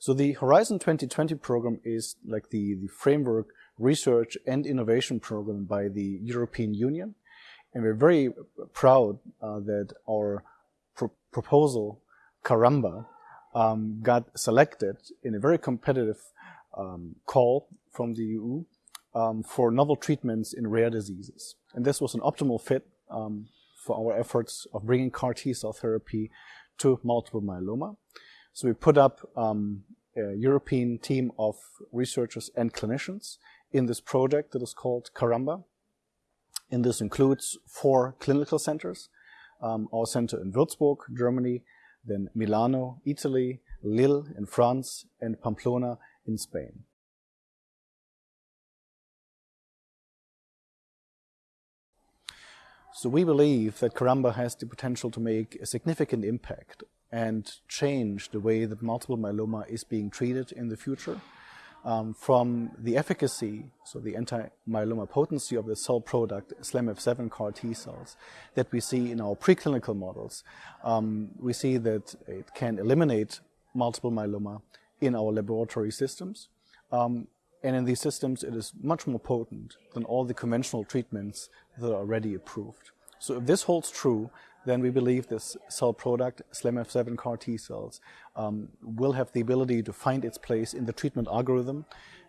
So the Horizon 2020 program is like the, the framework research and innovation program by the European Union. And we're very proud uh, that our pro proposal, Caramba, um, got selected in a very competitive um, call from the EU um, for novel treatments in rare diseases. And this was an optimal fit um, for our efforts of bringing CAR T cell therapy to multiple myeloma. So we put up um, European team of researchers and clinicians in this project that is called Caramba. And this includes four clinical centers, um, our center in Würzburg, Germany, then Milano, Italy, Lille in France, and Pamplona in Spain. So we believe that Caramba has the potential to make a significant impact and change the way that multiple myeloma is being treated in the future. Um, from the efficacy, so the anti-myeloma potency of the cell product, SLAMF7 CAR T cells, that we see in our preclinical models, um, we see that it can eliminate multiple myeloma in our laboratory systems. Um, and in these systems, it is much more potent than all the conventional treatments that are already approved. So if this holds true, then we believe this cell product, SLAMF7 CAR T cells, um, will have the ability to find its place in the treatment algorithm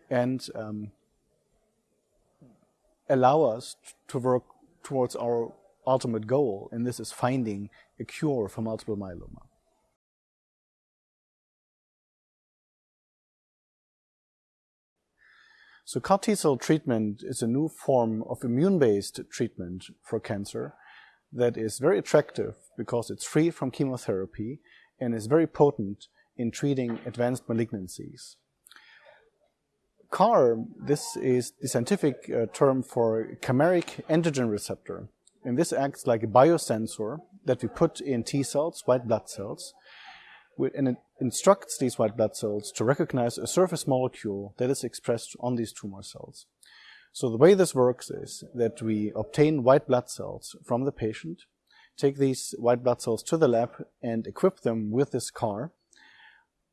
and um, allow us to work towards our ultimate goal, and this is finding a cure for multiple myeloma. So CAR T-cell treatment is a new form of immune-based treatment for cancer that is very attractive because it's free from chemotherapy and is very potent in treating advanced malignancies. CAR, this is the scientific uh, term for chimeric antigen receptor. And this acts like a biosensor that we put in T cells, white blood cells, and it instructs these white blood cells to recognize a surface molecule that is expressed on these tumor cells. So the way this works is that we obtain white blood cells from the patient, take these white blood cells to the lab and equip them with this CAR,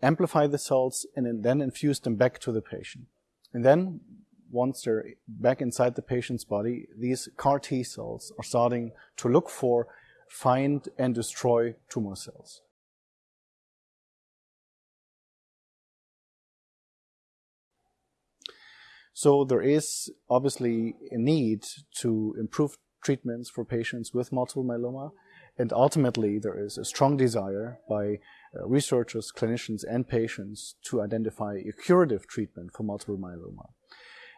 amplify the cells, and then infuse them back to the patient. And then, once they're back inside the patient's body, these CAR T cells are starting to look for, find, and destroy tumor cells. So there is obviously a need to improve treatments for patients with multiple myeloma. And ultimately, there is a strong desire by uh, researchers, clinicians, and patients to identify a curative treatment for multiple myeloma.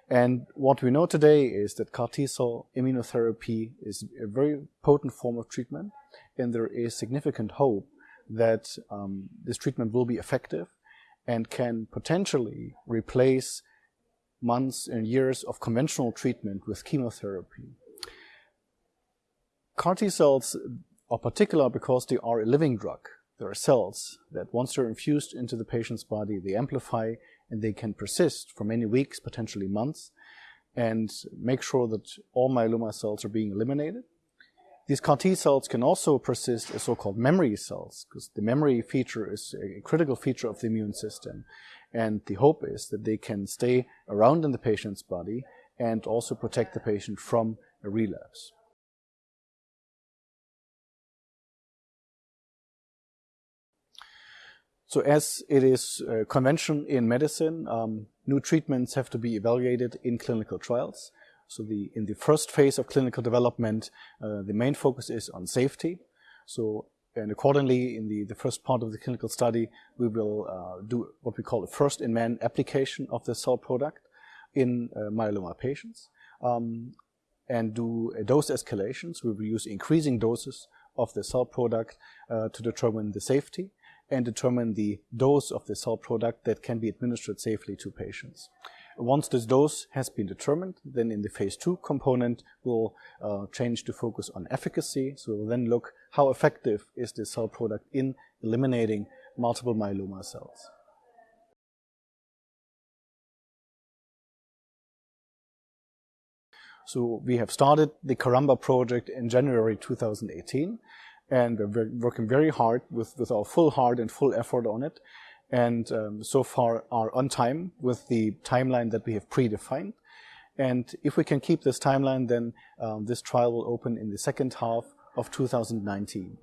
And what we know today is that CAR T-cell immunotherapy is a very potent form of treatment, and there is significant hope that um, this treatment will be effective and can potentially replace months and years of conventional treatment with chemotherapy. CAR T cells are particular because they are a living drug. There are cells that once they're infused into the patient's body, they amplify and they can persist for many weeks, potentially months, and make sure that all myeloma cells are being eliminated. These CAR T cells can also persist as so-called memory cells, because the memory feature is a critical feature of the immune system. And the hope is that they can stay around in the patient's body and also protect the patient from a relapse. So as it is uh, convention in medicine, um, new treatments have to be evaluated in clinical trials. So the, in the first phase of clinical development, uh, the main focus is on safety. So and accordingly, in the, the first part of the clinical study, we will uh, do what we call a first-in-man application of the cell product in uh, myeloma patients um, and do a dose escalations. We will use increasing doses of the cell product uh, to determine the safety and determine the dose of the cell product that can be administered safely to patients. Once this dose has been determined, then in the phase two component, we'll uh, change to focus on efficacy. So we'll then look how effective is this cell product in eliminating multiple myeloma cells. So we have started the Caramba project in January 2018 and we're working very hard with, with our full heart and full effort on it. And um, so far are on time with the timeline that we have predefined. And if we can keep this timeline, then um, this trial will open in the second half of 2019.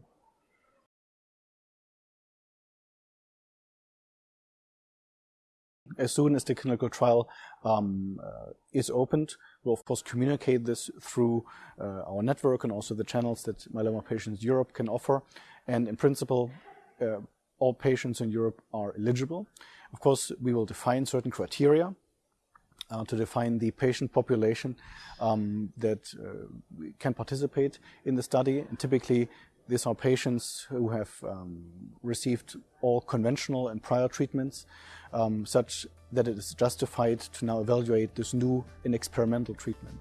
As soon as the clinical trial um, uh, is opened, we'll of course communicate this through uh, our network and also the channels that Myeloma Patients Europe can offer. And in principle, uh, all patients in Europe are eligible. Of course, we will define certain criteria uh, to define the patient population um, that uh, can participate in the study. And typically, these are patients who have um, received all conventional and prior treatments, um, such that it is justified to now evaluate this new and experimental treatment.